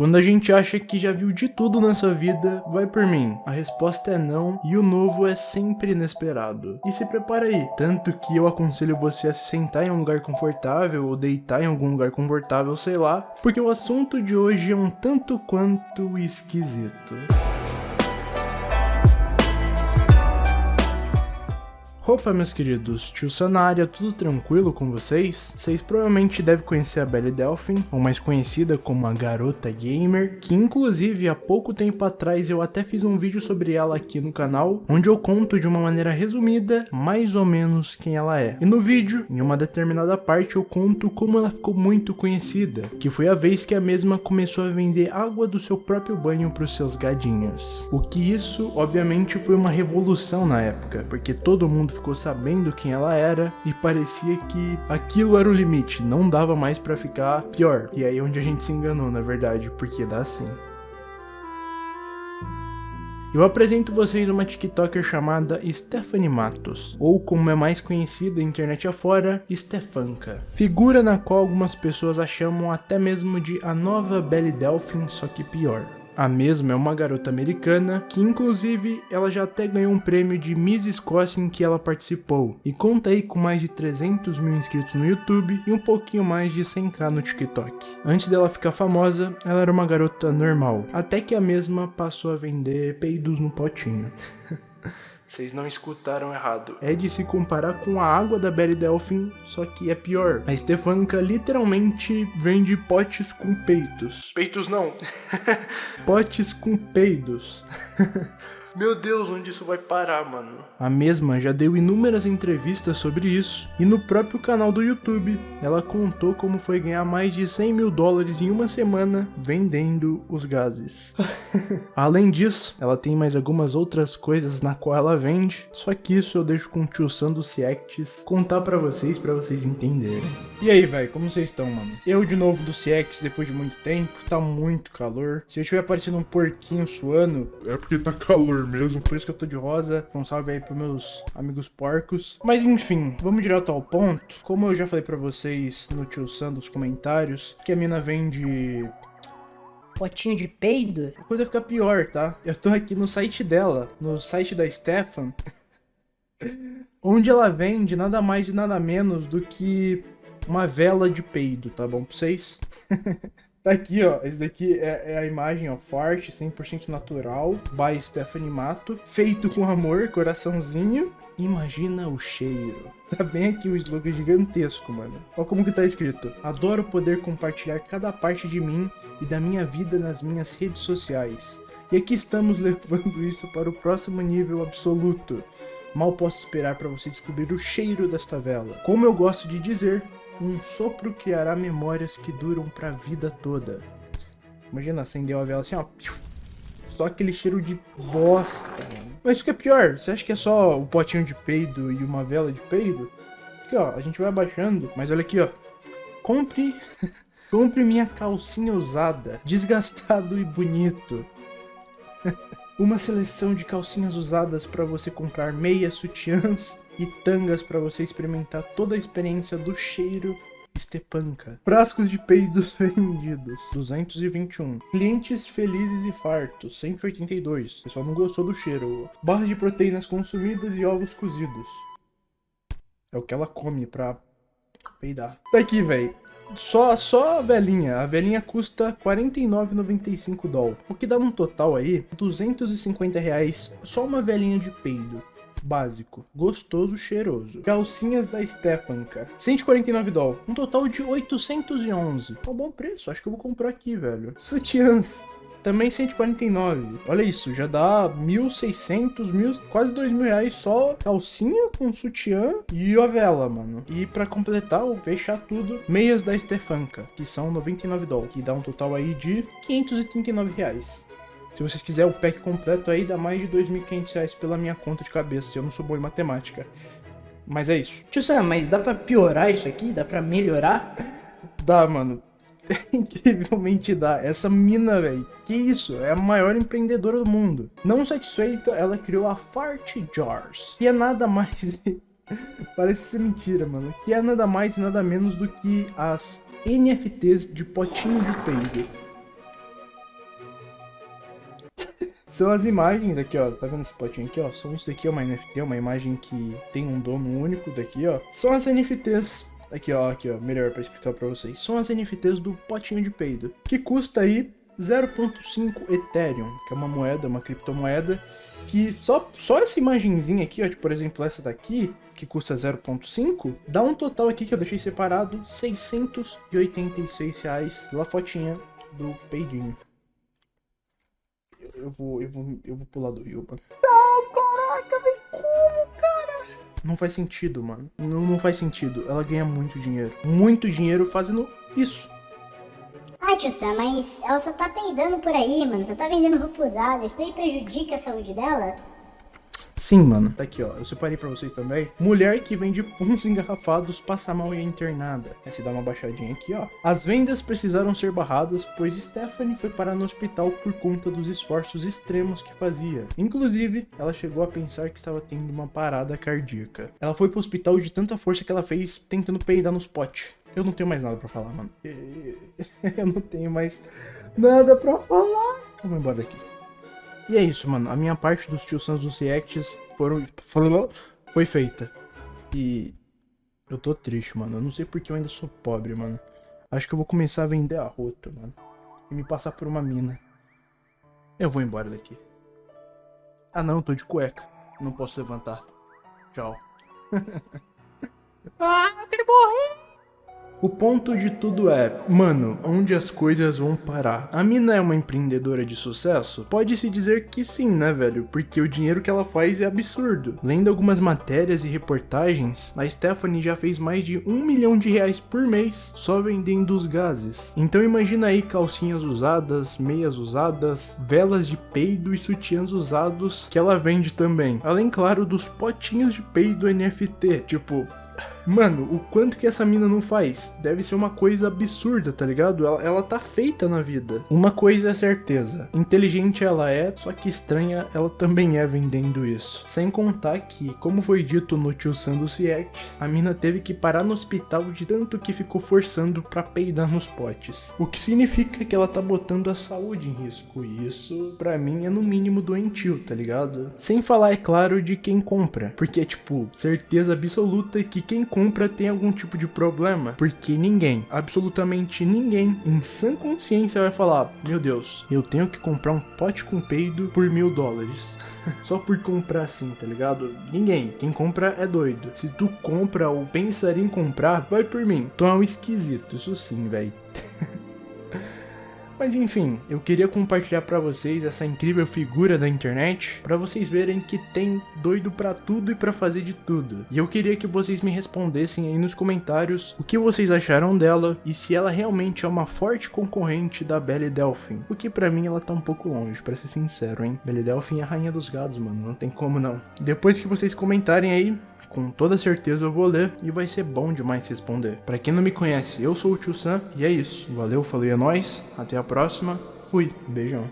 Quando a gente acha que já viu de tudo nessa vida, vai por mim. A resposta é não e o novo é sempre inesperado. E se prepara aí, tanto que eu aconselho você a se sentar em um lugar confortável ou deitar em algum lugar confortável, sei lá, porque o assunto de hoje é um tanto quanto esquisito. Opa, meus queridos, tio Sanária, tudo tranquilo com vocês? Vocês provavelmente devem conhecer a Belly Delphin, ou mais conhecida como a Garota Gamer, que inclusive há pouco tempo atrás eu até fiz um vídeo sobre ela aqui no canal, onde eu conto de uma maneira resumida, mais ou menos quem ela é. E no vídeo, em uma determinada parte, eu conto como ela ficou muito conhecida, que foi a vez que a mesma começou a vender água do seu próprio banho para os seus gadinhos. O que isso, obviamente, foi uma revolução na época, porque todo mundo ficou sabendo quem ela era e parecia que aquilo era o limite, não dava mais para ficar pior. E aí é onde a gente se enganou, na verdade, porque dá assim. Eu apresento vocês uma TikToker chamada Stephanie Matos, ou como é mais conhecida internet afora, Stefanka. Figura na qual algumas pessoas a chamam até mesmo de a nova Belly Delphin, só que pior. A mesma é uma garota americana que inclusive ela já até ganhou um prêmio de Miss Escócia em que ela participou e conta aí com mais de 300 mil inscritos no YouTube e um pouquinho mais de 100k no TikTok. Antes dela ficar famosa, ela era uma garota normal, até que a mesma passou a vender peidos no potinho. Vocês não escutaram errado. É de se comparar com a água da Belly Delphin, só que é pior. A Stefanka literalmente vende potes com peitos. Peitos não. potes com peidos. Meu Deus, onde isso vai parar, mano? A mesma já deu inúmeras entrevistas sobre isso, e no próprio canal do YouTube, ela contou como foi ganhar mais de 100 mil dólares em uma semana vendendo os gases. Além disso, ela tem mais algumas outras coisas na qual ela vende, só que isso eu deixo com o tio Sando Ciects contar pra vocês, pra vocês entenderem. E aí, velho, como vocês estão, mano? Eu de novo do Ciects depois de muito tempo, tá muito calor. Se eu estiver parecendo um porquinho suando, é porque tá calor mesmo. Por isso que eu tô de rosa. Um salve aí pros meus amigos porcos. Mas enfim, vamos direto ao ponto. Como eu já falei pra vocês no tio Sam dos comentários, que a mina vende potinho de peido? A coisa fica pior, tá? Eu tô aqui no site dela, no site da Stefan, onde ela vende nada mais e nada menos do que uma vela de peido, tá bom pra vocês? Tá aqui, ó. Esse daqui é, é a imagem, ó. Forte, 100% natural. By Stephanie Mato. Feito com amor, coraçãozinho. Imagina o cheiro. Tá bem aqui o slogan gigantesco, mano. Olha como que tá escrito. Adoro poder compartilhar cada parte de mim e da minha vida nas minhas redes sociais. E aqui estamos levando isso para o próximo nível absoluto. Mal posso esperar para você descobrir o cheiro desta vela. Como eu gosto de dizer, um sopro criará memórias que duram pra vida toda. Imagina acender uma vela assim, ó. Só aquele cheiro de bosta. Mas o que é pior, você acha que é só o potinho de peido e uma vela de peido? Aqui, ó, a gente vai abaixando. Mas olha aqui, ó. Compre... Compre minha calcinha usada, desgastado e bonito. Uma seleção de calcinhas usadas para você comprar meias, sutiãs e tangas para você experimentar toda a experiência do cheiro Stepanka. Frascos de peidos vendidos, 221. Clientes felizes e fartos, 182. O pessoal não gostou do cheiro. Barras de proteínas consumidas e ovos cozidos. É o que ela come pra peidar. Tá aqui, velho. Só, só a velhinha. A velhinha custa 49,95 dólares. O que dá num total aí, 250 reais. Só uma velhinha de peido. Básico, gostoso, cheiroso. Calcinhas da Stepanka, 149 dólares. Um total de 811. É um bom preço, acho que eu vou comprar aqui, velho. Sutiãs, também 149. Olha isso, já dá 1.600, mil, quase 2 mil reais só calcinha com sutiã e a vela, mano. E pra completar, ou fechar tudo, meias da Stefanka, que são 99 dólares, que dá um total aí de 539 reais. Se vocês quiserem o pack completo aí, dá mais de 2.500 reais pela minha conta de cabeça, eu não sou bom em matemática. Mas é isso. Tio Sam, mas dá pra piorar isso aqui? Dá pra melhorar? Dá, mano. incrivelmente dá. Essa mina, velho, que isso? É a maior empreendedora do mundo. Não satisfeita, ela criou a Fart Jars, que é nada mais... Parece ser mentira, mano. Que é nada mais e nada menos do que as NFTs de potinho de peido. são as imagens aqui, ó. Tá vendo esse potinho aqui, ó? São isso daqui, é uma NFT, uma imagem que tem um dono único daqui, ó. São as NFTs Aqui, ó, aqui, ó, melhor pra explicar pra vocês. São as NFTs do potinho de peido, que custa aí 0.5 Ethereum, que é uma moeda, uma criptomoeda, que só, só essa imagenzinha aqui, ó, tipo, por exemplo, essa daqui, que custa 0.5, dá um total aqui que eu deixei separado, 686 reais pela fotinha do peidinho. Eu, eu vou, eu vou, eu vou pular do Yuba. Não, Não faz sentido, mano. Não, não faz sentido. Ela ganha muito dinheiro. Muito dinheiro fazendo isso. Ai, tio Sam, mas ela só tá peidando por aí, mano. Só tá vendendo roupa usada. Isso daí prejudica a saúde dela? Sim, mano. Tá aqui, ó. Eu separei pra vocês também. Mulher que vende puns engarrafados passa mal e é internada. Você dá uma baixadinha aqui, ó. As vendas precisaram ser barradas, pois Stephanie foi parar no hospital por conta dos esforços extremos que fazia. Inclusive, ela chegou a pensar que estava tendo uma parada cardíaca. Ela foi pro hospital de tanta força que ela fez tentando peidar nos potes. Eu não tenho mais nada pra falar, mano. Eu não tenho mais nada pra falar. Vamos embora daqui. E é isso, mano. A minha parte dos Tio Sans dos Reacts foram, foi feita. E eu tô triste, mano. Eu não sei porque eu ainda sou pobre, mano. Acho que eu vou começar a vender arroto, mano. E me passar por uma mina. Eu vou embora daqui. Ah não, tô de cueca. Não posso levantar. Tchau. ah, eu quero morrer! O ponto de tudo é, mano, onde as coisas vão parar? A mina é uma empreendedora de sucesso? Pode-se dizer que sim, né, velho? Porque o dinheiro que ela faz é absurdo. Lendo algumas matérias e reportagens, a Stephanie já fez mais de um milhão de reais por mês só vendendo os gases. Então imagina aí calcinhas usadas, meias usadas, velas de peido e sutiãs usados que ela vende também. Além, claro, dos potinhos de peido NFT. Tipo, Mano, o quanto que essa mina não faz? Deve ser uma coisa absurda, tá ligado? Ela, ela tá feita na vida. Uma coisa é certeza: inteligente ela é, só que estranha ela também é vendendo isso. Sem contar que, como foi dito no Tio Sandos Reacts, a mina teve que parar no hospital de tanto que ficou forçando pra peidar nos potes. O que significa que ela tá botando a saúde em risco. E isso, pra mim, é no mínimo doentio, tá ligado? Sem falar, é claro, de quem compra. Porque é tipo, certeza absoluta que quem compra tem algum tipo de problema, porque ninguém, absolutamente ninguém, em sã consciência vai falar: Meu Deus, eu tenho que comprar um pote com peido por mil dólares. Só por comprar assim, tá ligado? Ninguém. Quem compra é doido. Se tu compra ou pensaria em comprar, vai por mim. Tu é um esquisito, isso sim, velho. Mas enfim, eu queria compartilhar para vocês essa incrível figura da internet, para vocês verem que tem doido para tudo e para fazer de tudo. E eu queria que vocês me respondessem aí nos comentários o que vocês acharam dela e se ela realmente é uma forte concorrente da Belle Delphine. O que para mim ela tá um pouco longe, para ser sincero, hein? Belle Delphine é a rainha dos gados, mano, não tem como não. Depois que vocês comentarem aí, com toda certeza eu vou ler e vai ser bom demais responder. Para quem não me conhece, eu sou o Tio Sam e é isso. Valeu, falei, é nóis, até a próxima, fui, beijão.